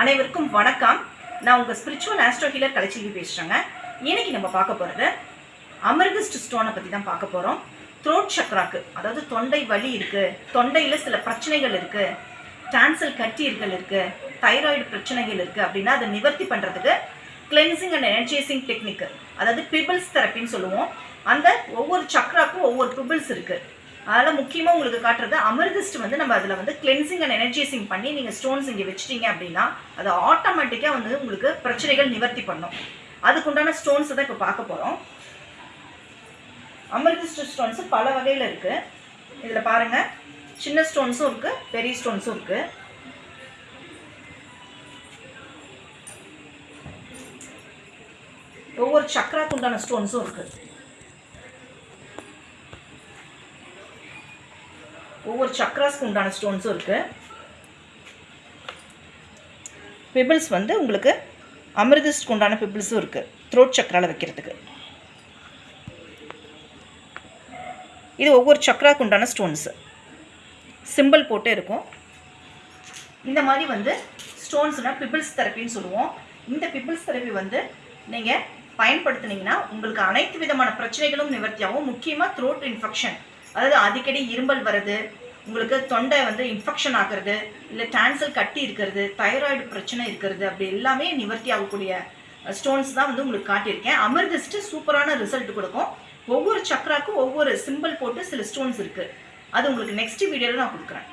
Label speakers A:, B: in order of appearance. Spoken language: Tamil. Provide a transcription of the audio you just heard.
A: அனைவருக்கும் வணக்கம். நான் உங்கள் ஸ்பிரிச்சுவல் ஆஸ்ட்ரோ ஹீலர் கலைச்செல்வி பேசுகிறேங்க இன்னைக்கு நம்ம பார்க்க போகிறது அமிர்திஸ்ட் ஸ்டோனை பற்றி தான் பார்க்க போகிறோம் த்ரோட் சக்ராக்கு அதாவது தொண்டை வலி இருக்குது தொண்டையில் சில பிரச்சனைகள் இருக்குது டான்சல் கட்டியர்கள் இருக்குது தைராய்டு பிரச்சனைகள் இருக்குது அப்படின்னா அதை நிவர்த்தி பண்ணுறதுக்கு கிளென்சிங் அண்ட் எனர்ஜைசிங் டெக்னிக் அதாவது பிபிள்ஸ் தெரப்பின்னு சொல்லுவோம். அந்த ஒவ்வொரு சக்ராக்கும் ஒவ்வொரு பிபிள்ஸ் இருக்குது அதில் முக்கியமாக உங்களுக்கு காட்டுறது அமிர்திஸ்ட் வந்து நம்ம அதில் வந்து கிளென்சிங் அண்ட் எனர்ஜைசிங் பண்ணி நீங்கள் ஸ்டோன்ஸ் இங்கே வச்சிட்டீங்க அப்படின்னா அது ஆட்டோமேட்டிக்காக வந்து உங்களுக்கு பிரச்சனைகள் நிவர்த்தி பண்ணும். அதுக்குண்டான ஸ்டோன்ஸை தான் இப்போ பார்க்க போகிறோம் அமிர்திஸ்ட் ஸ்டோன்ஸு பல வகையில் இருக்குது இதில் பாருங்கள் சின்ன ஸ்டோன்ஸும் இருக்குது பெரிய ஸ்டோன்ஸும் இருக்குது ஒவ்வொரு சக்கராக்கு உண்டான ஸ்டோன்ஸும் இருக்குது ஒவ்வொரு சக்ராஸ்க்கு உண்டான ஸ்டோன்ஸும் இருக்குது பிபிள்ஸ் வந்து உங்களுக்கு அமிர்தஸ்க்கு உண்டான பிபிள்ஸும் இருக்குது த்ரோட் சக்கராவில் வைக்கிறதுக்கு. இது ஒவ்வொரு சக்கராக்கு உண்டான ஸ்டோன்ஸு சிம்பிள் போட்டு இருக்கும். இந்த மாதிரி வந்து ஸ்டோன்ஸ்னால் பிபிள்ஸ் தெரப்பின்னு சொல்லுவோம். இந்த பிபிள்ஸ் தெரப்பி வந்து நீங்கள் பயன்படுத்துனீங்கன்னா உங்களுக்கு அனைத்து விதமான பிரச்சனைகளும் நிவர்த்தியாகவும் முக்கியமாக த்ரோட் இன்ஃபெக்ஷன் அதாவது அடிக்கடி இரும்பல் வர்றது உங்களுக்கு தொண்டை வந்து இன்ஃபெக்ஷன் ஆகிறது இல்லை டான்சல் கட்டி இருக்கிறது தைராய்டு பிரச்சனை இருக்கிறது அப்படி எல்லாமே நிவர்த்தி ஆகக்கூடிய ஸ்டோன்ஸ் தான் வந்து உங்களுக்கு காட்டியிருக்கேன். அமிர்திஸ்ட்டு சூப்பரான ரிசல்ட் கொடுக்கும். ஒவ்வொரு சக்கராக்கும் ஒவ்வொரு சிம்பிள் போட்டு சில ஸ்டோன்ஸ் இருக்குது அது உங்களுக்கு நெக்ஸ்ட் வீடியோவில் நான் கொடுக்குறேன்.